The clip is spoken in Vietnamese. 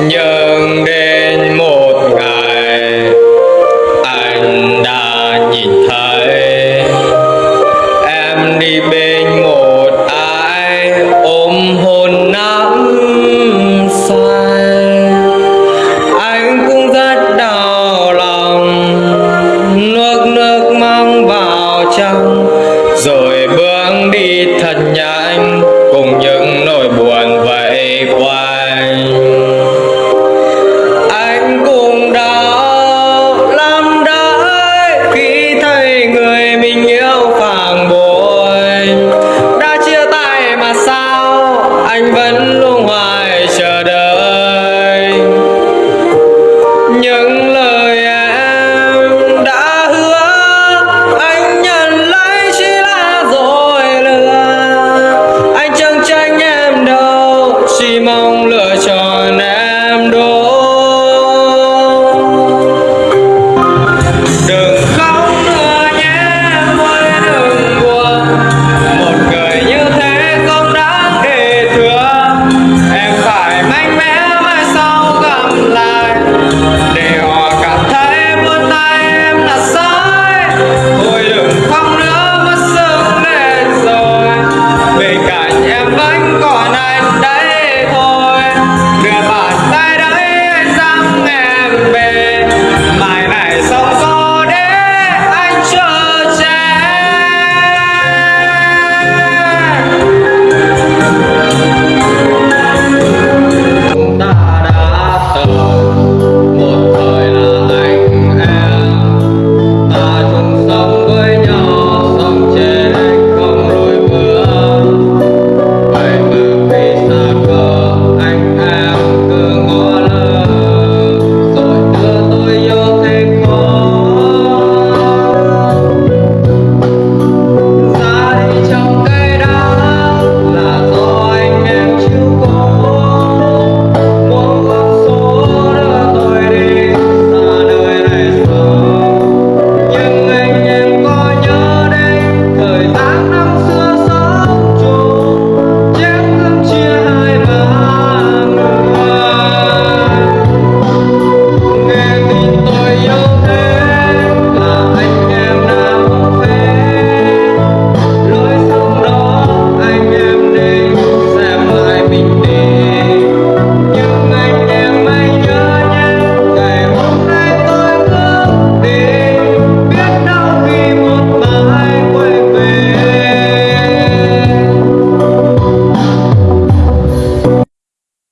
nhưng đến một ngày anh đã nhìn thấy em đi bên một ai ôm hôn nắm say. Anh cũng rất đau lòng, nước nước mang vào trong. Rồi bước đi thật nhanh, cùng những nỗi buồn và